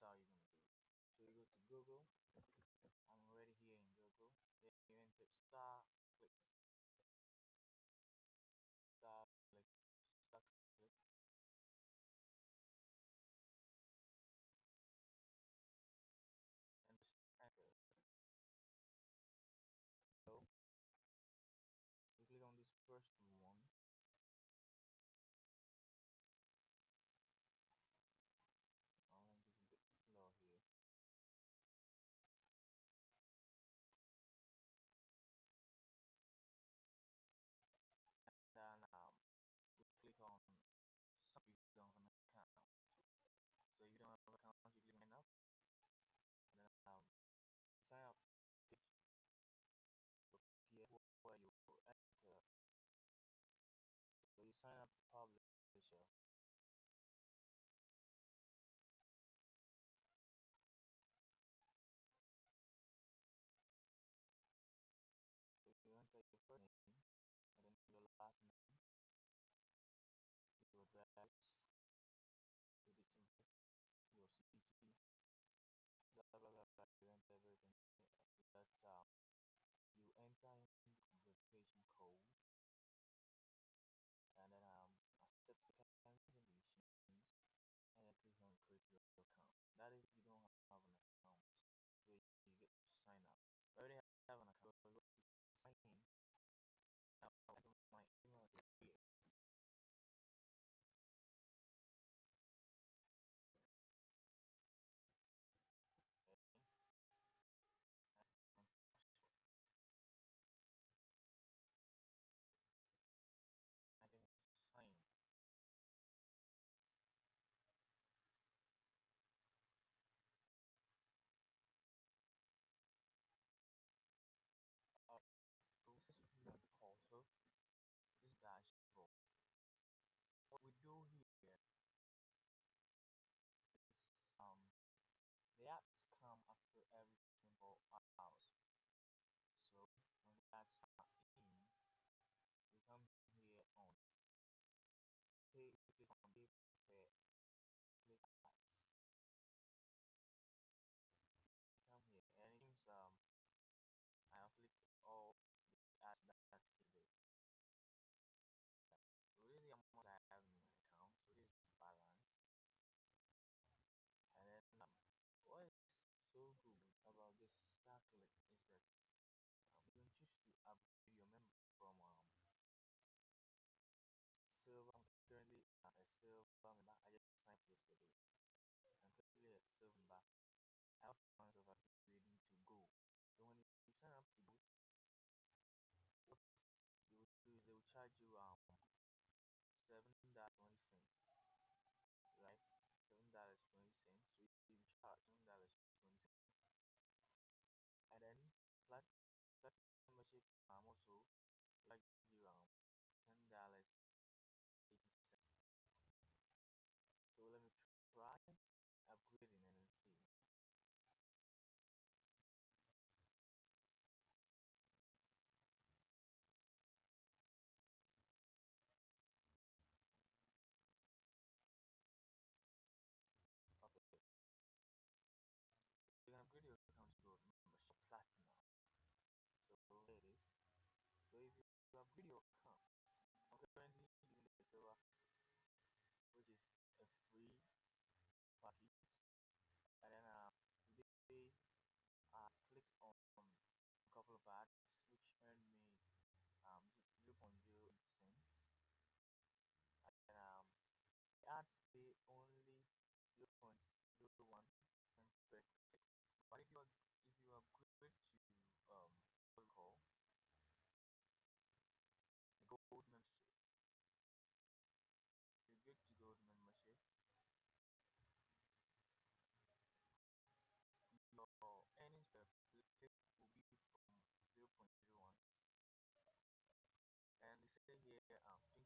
사이는 저희가 근거가 accounts you can up and then um, sign up here where you enter so you sign up to publisher first name and then your last name, your address, everything evaluation occur. thereafter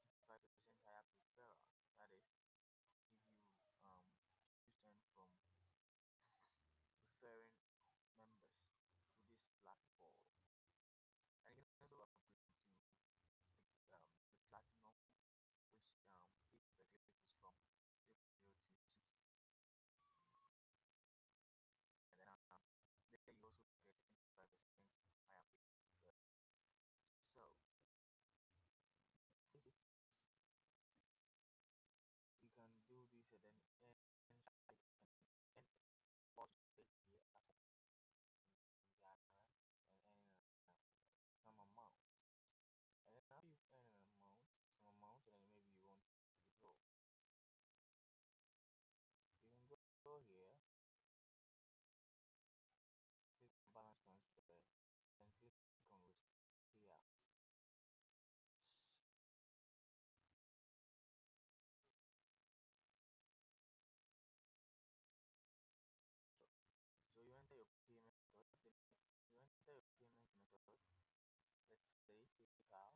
let's say PayPal,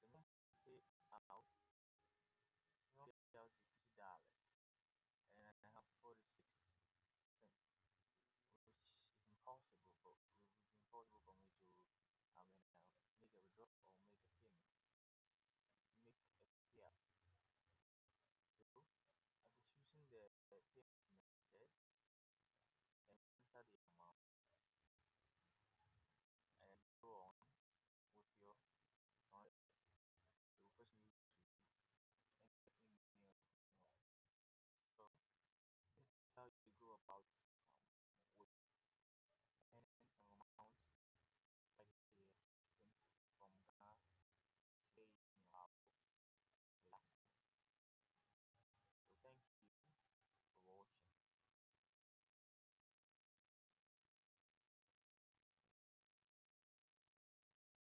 the moment you pay out, you pay out fifty dollars, and I have forty six cents, which is impossible for impossible for me to I mean uh, make a withdrawal or make